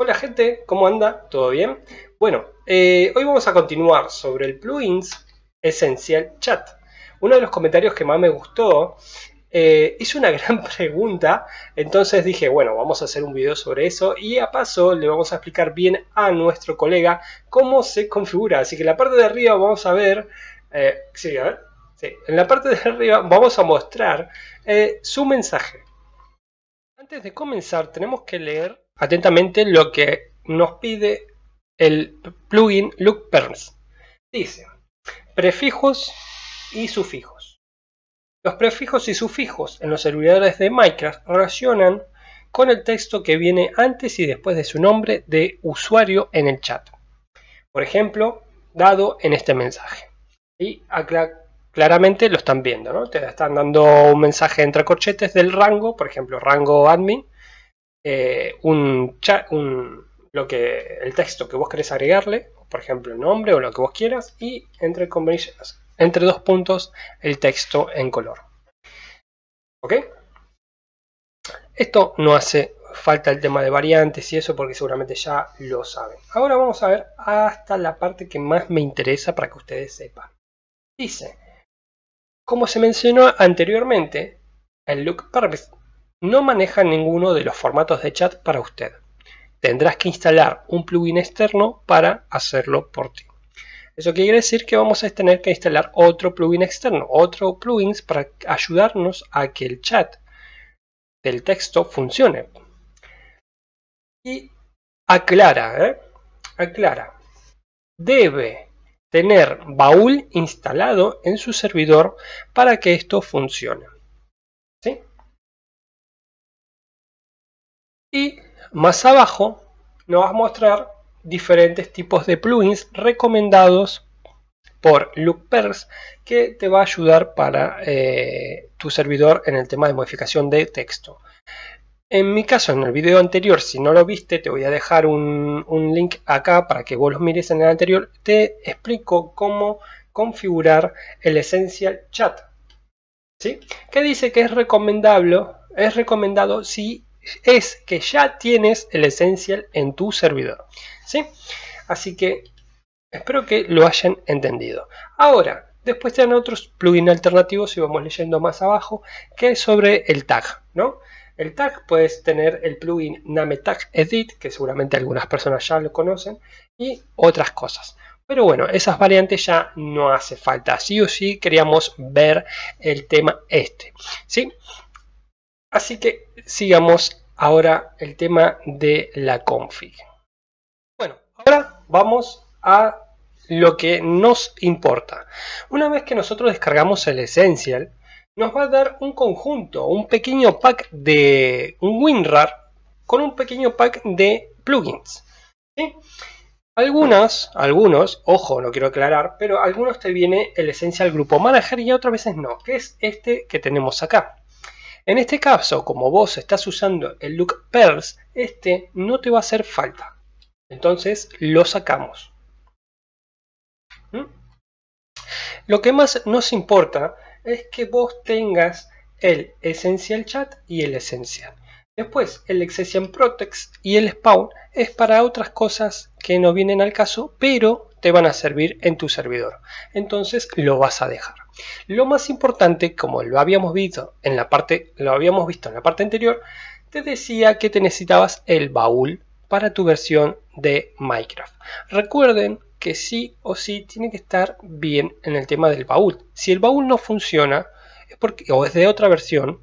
Hola gente, ¿cómo anda? ¿Todo bien? Bueno, eh, hoy vamos a continuar sobre el plugins Essential Chat. Uno de los comentarios que más me gustó eh, hizo una gran pregunta, entonces dije, bueno, vamos a hacer un video sobre eso y a paso le vamos a explicar bien a nuestro colega cómo se configura. Así que en la parte de arriba vamos a ver, eh, sí, a ver, sí, en la parte de arriba vamos a mostrar su mensaje. Antes de comenzar tenemos que leer atentamente lo que nos pide el plugin LookPerms. Dice, prefijos y sufijos. Los prefijos y sufijos en los servidores de Minecraft relacionan con el texto que viene antes y después de su nombre de usuario en el chat. Por ejemplo, dado en este mensaje. Y claramente lo están viendo, ¿no? Te están dando un mensaje entre corchetes del rango, por ejemplo, rango admin, eh, un, chat, un lo que, el texto que vos querés agregarle, por ejemplo el nombre o lo que vos quieras, y entre entre dos puntos el texto en color. ¿Ok? Esto no hace falta el tema de variantes y eso porque seguramente ya lo saben. Ahora vamos a ver hasta la parte que más me interesa para que ustedes sepan. Dice, como se mencionó anteriormente, el look purpose no maneja ninguno de los formatos de chat para usted tendrás que instalar un plugin externo para hacerlo por ti. Eso quiere decir que vamos a tener que instalar otro plugin externo, otro plugin para ayudarnos a que el chat del texto funcione. Y aclara, ¿eh? aclara, debe tener baúl instalado en su servidor para que esto funcione. Y más abajo nos va a mostrar diferentes tipos de plugins recomendados por LookPers que te va a ayudar para eh, tu servidor en el tema de modificación de texto. En mi caso, en el video anterior, si no lo viste, te voy a dejar un, link acá para que vos los mires en el anterior. Te explico cómo configurar el Essential Chat. ¿sí? Que dice que es recomendable, es recomendado si es que ya tienes el Essential en tu servidor. ¿sí? Así que espero que lo hayan entendido. Ahora, después te dan otros plugins alternativos y vamos leyendo más abajo, que es sobre el tag. ¿no? El tag puedes tener el plugin Name Tag Edit, que seguramente algunas personas ya lo conocen, y otras cosas. Pero bueno, esas variantes ya no hace falta. Sí o sí queríamos ver el tema este. ¿sí? Así que sigamos ahora el tema de la config. Bueno, ahora vamos a lo que nos importa. Una vez que nosotros descargamos el Essential, nos va a dar un conjunto, un pequeño pack de un WinRAR con un pequeño pack de plugins. Algunas, algunos, ojo, no quiero aclarar, pero algunos te viene el Essential Grupo Manager y otras veces no, que es este que tenemos acá. En este caso, como vos estás usando el look Pearls, este no te va a hacer falta. Entonces lo sacamos. ¿Mm? Lo que más nos importa es que vos tengas el Essential Chat y el Essential. Después, el Exception Protect y el Spawn es para otras cosas que no vienen al caso, pero te van a servir en tu servidor. Entonces lo vas a dejar. Lo más importante, como lo habíamos visto en la parte, lo habíamos visto en la parte anterior, te decía que te necesitabas el baúl para tu versión de Minecraft. Recuerden que sí o sí tiene que estar bien en el tema del baúl. Si el baúl no funciona es porque, o es de otra versión,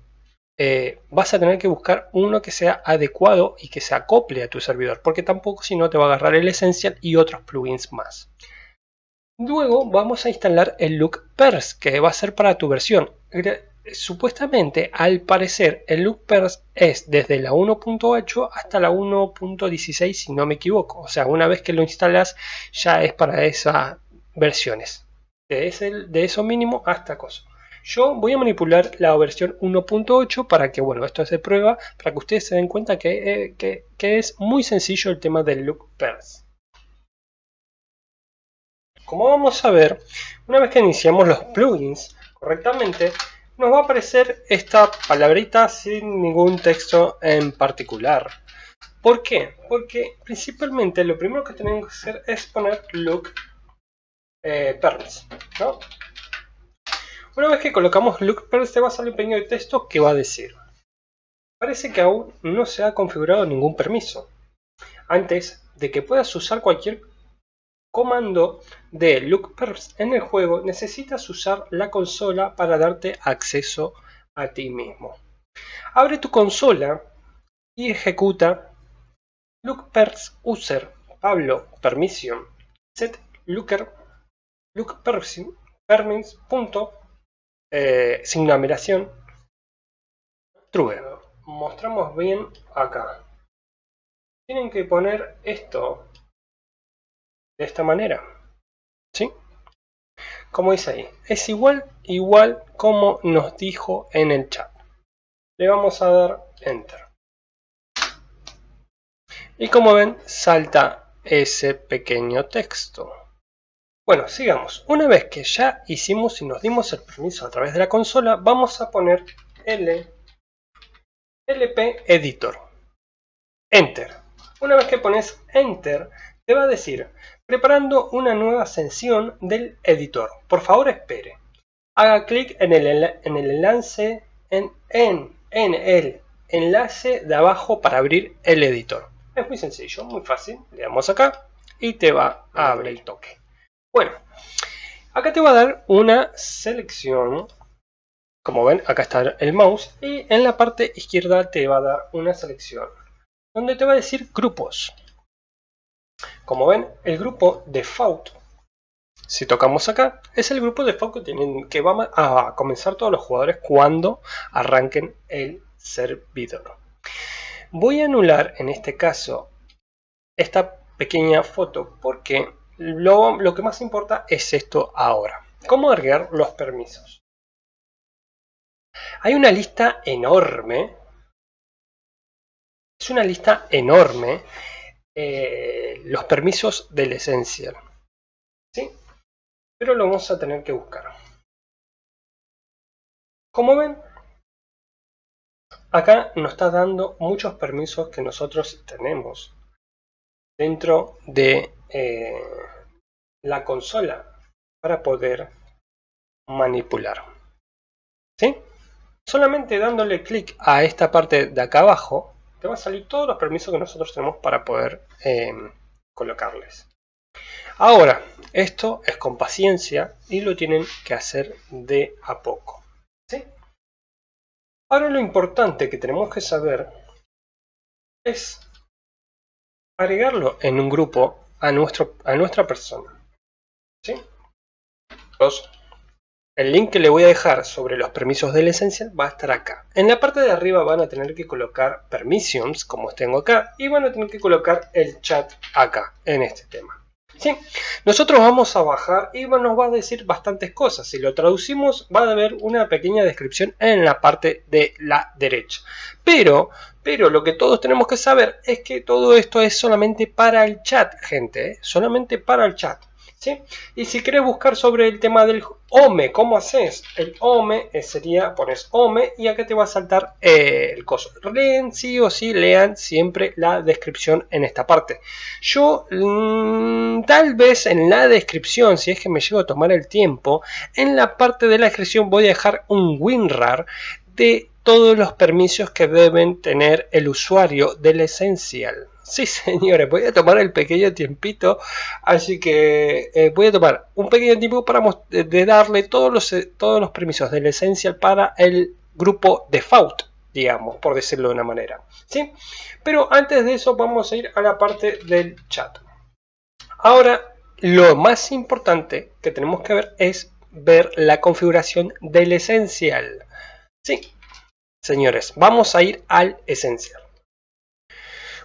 eh, vas a tener que buscar uno que sea adecuado y que se acople a tu servidor, porque tampoco si no te va a agarrar el Essential y otros plugins más. Luego vamos a instalar el look pers que va a ser para tu versión. Supuestamente, al parecer, el look pers es desde la 1.8 hasta la 1.16 si no me equivoco. O sea, una vez que lo instalas ya es para esas versiones. De, de eso mínimo hasta cosa. Yo voy a manipular la versión 1.8 para que, bueno, esto es de prueba, para que ustedes se den cuenta que, eh, que, que es muy sencillo el tema del look. Como vamos a ver, una vez que iniciamos los plugins correctamente, nos va a aparecer esta palabrita sin ningún texto en particular. ¿Por qué? Porque principalmente lo primero que tenemos que hacer es poner look eh, ¿no? Una vez que colocamos look te va a salir un pequeño de texto que va a decir Parece que aún no se ha configurado ningún permiso. Antes de que puedas usar cualquier comando de lookperms en el juego, necesitas usar la consola para darte acceso a ti mismo. Abre tu consola y ejecuta lookperms user pablo permission set looker lookperms punto eh, sin numeración true mostramos bien acá. Tienen que poner esto de esta manera. ¿Sí? Como dice ahí. Es igual, igual como nos dijo en el chat. Le vamos a dar Enter. Y como ven, salta ese pequeño texto. Bueno, sigamos. Una vez que ya hicimos y nos dimos el permiso a través de la consola, vamos a poner L LP Editor. Enter. Una vez que pones Enter, te va a decir, preparando una nueva sesión del editor. Por favor, espere. Haga clic en el, en el enlace en, en, en el enlace de abajo para abrir el editor. Es muy sencillo, muy fácil. Le damos acá y te va a abrir el toque. Bueno, acá te va a dar una selección como ven, acá está el mouse y en la parte izquierda te va a dar una selección donde te va a decir grupos. Como ven, el grupo default, si tocamos acá, es el grupo default que, que va a comenzar todos los jugadores cuando arranquen el servidor. Voy a anular en este caso esta pequeña foto porque lo, lo que más importa es esto ahora. ¿Cómo agregar los permisos? Hay una lista enorme. Es una lista enorme. Eh, los permisos del Essential. ¿Sí? Pero lo vamos a tener que buscar. Como ven, acá nos está dando muchos permisos que nosotros tenemos dentro de eh, la consola para poder manipular. ¿Sí? Solamente dándole clic a esta parte de acá abajo, te va a salir todos los permisos que nosotros tenemos para poder em, colocarles. Ahora, esto es con paciencia y lo tienen que hacer de a poco. ¿sí? Ahora lo importante que tenemos que saber es agregarlo en un grupo a, nuestro, a nuestra persona. ¿sí? Los el link que le voy a dejar sobre los permisos del Essential va a estar acá. En la parte de arriba van a tener que colocar permissions, como tengo acá, y van a tener que colocar el chat acá, en este tema. ¿Sí? Nosotros vamos a bajar y nos va a decir bastantes cosas. Si lo traducimos va a haber una pequeña descripción en la parte de la derecha. Pero, pero lo que todos tenemos que saber es que todo esto es solamente para el chat, gente. ¿eh? Solamente para el chat. Y si querés buscar sobre el tema del OME, ¿cómo haces? El OME eh, sería, pones OME y acá te va a saltar eh, el coso. Leen sí o sí, lean siempre la descripción en esta parte. Yo mm, tal vez en la descripción, si es que me llego a tomar el tiempo, en la parte de la descripción voy a dejar un WinRAR de todos los permisos que deben tener el usuario del Essential. Sí, señores, voy a tomar el pequeño tiempito, así que eh, voy a tomar un pequeño tiempo para de darle todos los, eh, todos los permisos del Essential para el grupo default, digamos, por decirlo de una manera. ¿sí? Pero antes de eso vamos a ir a la parte del chat. Ahora, lo más importante que tenemos que ver es ver la configuración del Essential. Sí, señores, vamos a ir al Essential.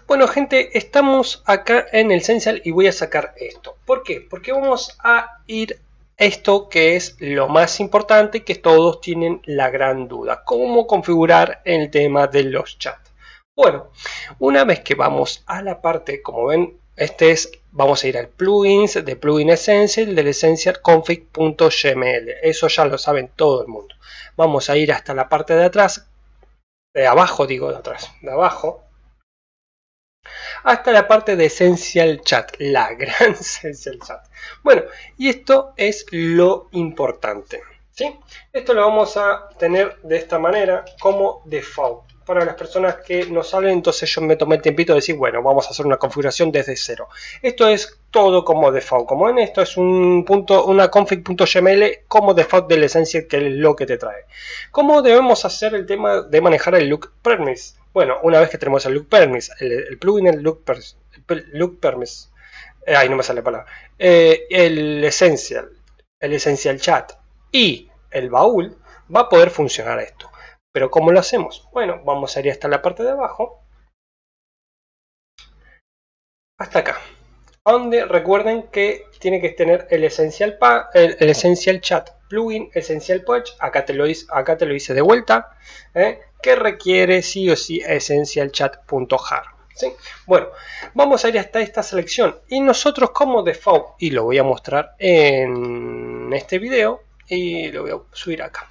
Bueno gente, estamos acá en el Essential y voy a sacar esto. ¿Por qué? Porque vamos a ir esto que es lo más importante que todos tienen la gran duda. ¿Cómo configurar el tema de los chats? Bueno, una vez que vamos a la parte, como ven, este es, vamos a ir al plugins de plugin essential del essential config.gml. Eso ya lo saben todo el mundo. Vamos a ir hasta la parte de atrás, de abajo digo de atrás, de abajo, hasta la parte de Essential Chat, la gran Essential Chat. Bueno, y esto es lo importante. ¿sí? Esto lo vamos a tener de esta manera como default. Para las personas que no saben, entonces yo me tomé el tiempito de decir, bueno, vamos a hacer una configuración desde cero. Esto es todo como default. Como en esto es un punto, una config.yml como default de la esencia que es lo que te trae. ¿Cómo debemos hacer el tema de manejar el look premise? Bueno, una vez que tenemos el look permis, el, plugin el look, look permis, eh, ahí no me sale la palabra, eh, el essential, el essential chat y el baúl, va a poder funcionar esto. Pero ¿cómo lo hacemos? Bueno, vamos a ir hasta la parte de abajo, hasta acá, donde recuerden que tiene que tener el essential, chat plugin, essential patch, acá te lo hice, acá te lo hice de vuelta, ¿eh? que requiere sí o sí essentialchat.jar. ¿sí? Bueno, vamos a ir hasta esta selección y nosotros como default, y lo voy a mostrar en este video y lo voy a subir acá.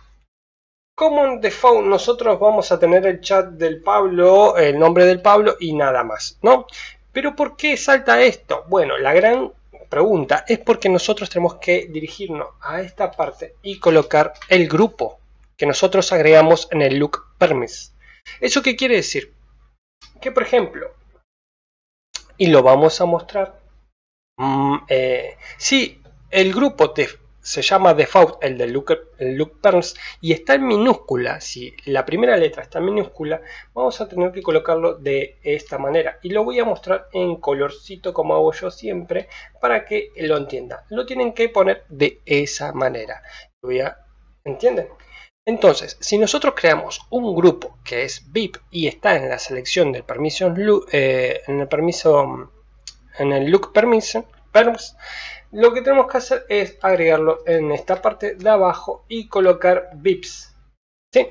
Como default nosotros vamos a tener el chat del Pablo, el nombre del Pablo y nada más, ¿no? Pero ¿por qué salta esto? Bueno, la gran pregunta es porque nosotros tenemos que dirigirnos a esta parte y colocar el grupo que nosotros agregamos en el look permis. ¿Eso qué quiere decir? Que por ejemplo, y lo vamos a mostrar, mm, eh, si el grupo se llama default, el el look perms, y está en minúscula, si la primera letra está en minúscula, vamos a tener que colocarlo de esta manera. Y lo voy a mostrar en colorcito como hago yo siempre, para que lo entienda. Lo tienen que poner de esa manera. ¿Entienden? Entonces, si nosotros creamos un grupo que es VIP y está en la selección del permission eh, en el permiso en el look permission, perms, lo que tenemos que hacer es agregarlo en esta parte de abajo y colocar VIPs. ¿sí?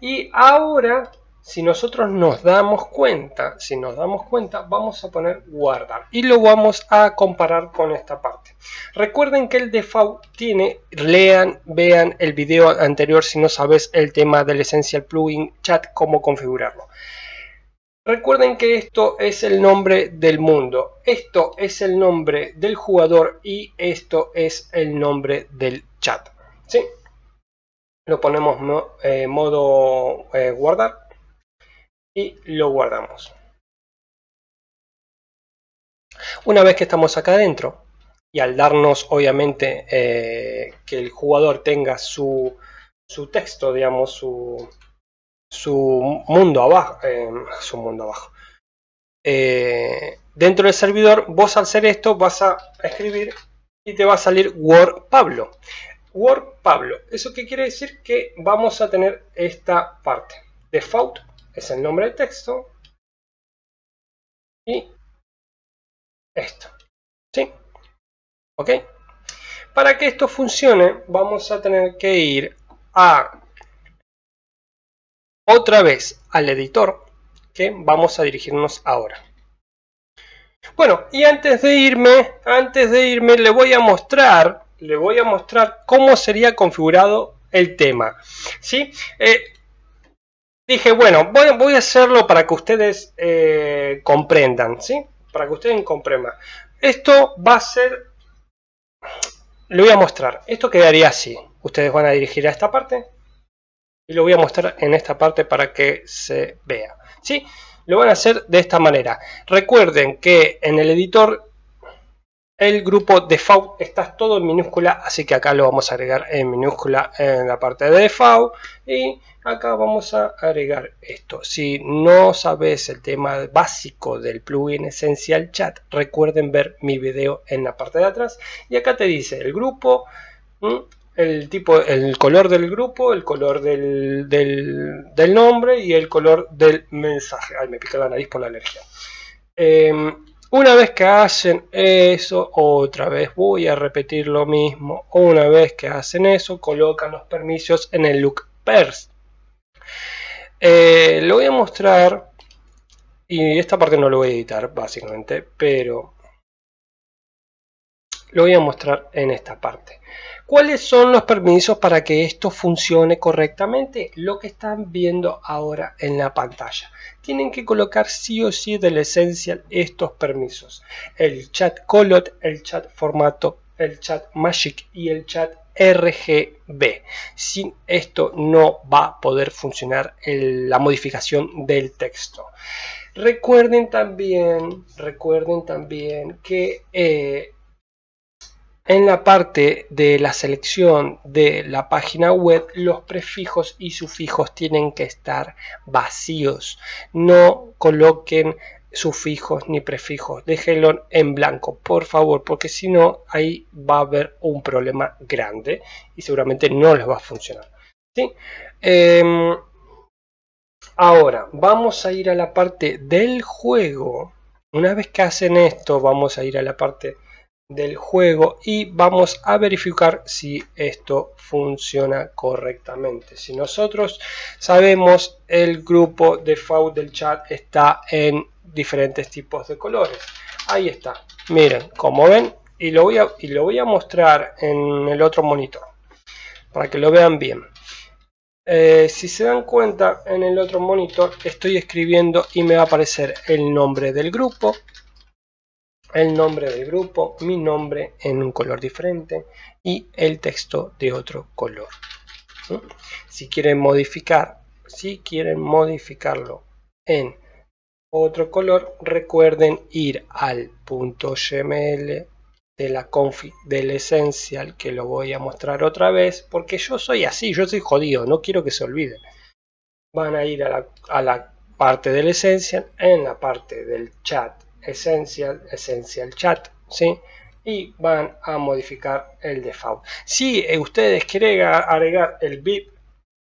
Y ahora si nosotros nos damos cuenta, si nos damos cuenta, vamos a poner guardar y lo vamos a comparar con esta parte. Recuerden que el default tiene, lean, vean el video anterior si no sabes el tema del Essential Plugin Chat, cómo configurarlo. Recuerden que esto es el nombre del mundo, esto es el nombre del jugador y esto es el nombre del chat. ¿sí? Lo ponemos en eh, modo eh, guardar y lo guardamos. Una vez que estamos acá adentro y al darnos obviamente eh, que el jugador tenga su, su texto, digamos, su, su mundo abajo, eh, su mundo abajo. Eh, dentro del servidor, vos al hacer esto vas a escribir y te va a salir Word Pablo. Word Pablo. ¿Eso qué quiere decir? Que vamos a tener esta parte. Default es el nombre del texto y esto. ¿Sí? ¿Ok? Para que esto funcione vamos a tener que ir a otra vez al editor que vamos a dirigirnos ahora. Bueno, y antes de irme, antes de irme le voy a mostrar, le voy a mostrar cómo sería configurado el tema. ¿Sí? Eh, dije, bueno, voy, a hacerlo para que ustedes eh, comprendan, ¿sí? Para que ustedes comprendan. Esto va a ser, le voy a mostrar, esto quedaría así. Ustedes van a dirigir a esta parte y lo voy a mostrar en esta parte para que se vea, ¿sí? Lo van a hacer de esta manera. Recuerden que en el editor el grupo default está todo en minúscula, así que acá lo vamos a agregar en minúscula en la parte de default y acá vamos a agregar esto. Si no sabes el tema básico del plugin Essential Chat, recuerden ver mi video en la parte de atrás. Y acá te dice el grupo, el tipo, el color del grupo, el color del, del, nombre y el color del mensaje. Ay, me pica la nariz por la alergia. Em, una vez que hacen eso, otra vez voy a repetir lo mismo. Una vez que hacen eso, colocan los permisos en el look pers. Eh, lo voy a mostrar y esta parte no lo voy a editar básicamente, pero lo voy a mostrar en esta parte. ¿Cuáles son los permisos para que esto funcione correctamente? Lo que están viendo ahora en la pantalla. Tienen que colocar sí o sí del Essential estos permisos. El chat colot, el chat formato, el chat magic y el chat RGB. Sin esto no va a poder funcionar la modificación del texto. Recuerden también, recuerden también que eh, en la parte de la selección de la página web, los prefijos y sufijos tienen que estar vacíos. No coloquen sufijos ni prefijos, déjenlo en blanco, por favor, porque si no, ahí va a haber un problema grande y seguramente no les va a funcionar. ¿sí? Em, ahora, vamos a ir a la parte del juego. Una vez que hacen esto, vamos a ir a la parte del juego y vamos a verificar si esto funciona correctamente. Si nosotros sabemos el grupo default del chat está en diferentes tipos de colores. Ahí está. Miren como ven y lo voy a, y lo voy a mostrar en el otro monitor para que lo vean bien. Eh, si se dan cuenta en el otro monitor estoy escribiendo y me va a aparecer el nombre del grupo el nombre del grupo, mi nombre en un color diferente y el texto de otro color. Si quieren modificar, si quieren modificarlo en otro color, recuerden ir al punto .gml de la config del Essential, que lo voy a mostrar otra vez, porque yo soy así, yo soy jodido, no quiero que se olviden. Van a ir a la, a la parte del Essential, en la parte del chat Essential, Essential Chat, ¿sí? Y van a modificar el default. Si ustedes quieren agregar el VIP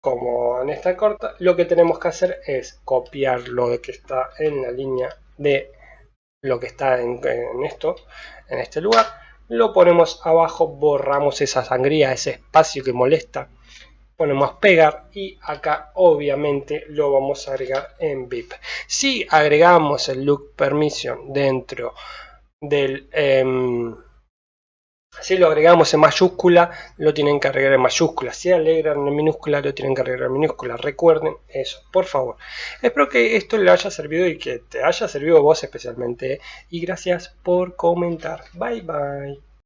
como en esta corta, lo que tenemos que hacer es copiar lo que está en la línea de lo que está en esto, en este lugar. Lo ponemos abajo, borramos esa sangría, ese espacio que molesta ponemos pegar y acá obviamente lo vamos a agregar en VIP. Si agregamos el look permission dentro del... Em, si lo agregamos en mayúscula, lo tienen que agregar en mayúscula. Si alegran en minúscula, lo tienen que agregar en minúscula. Recuerden eso, por favor. Espero que esto le haya servido y que te haya servido a vos especialmente. Y gracias por comentar. Bye bye.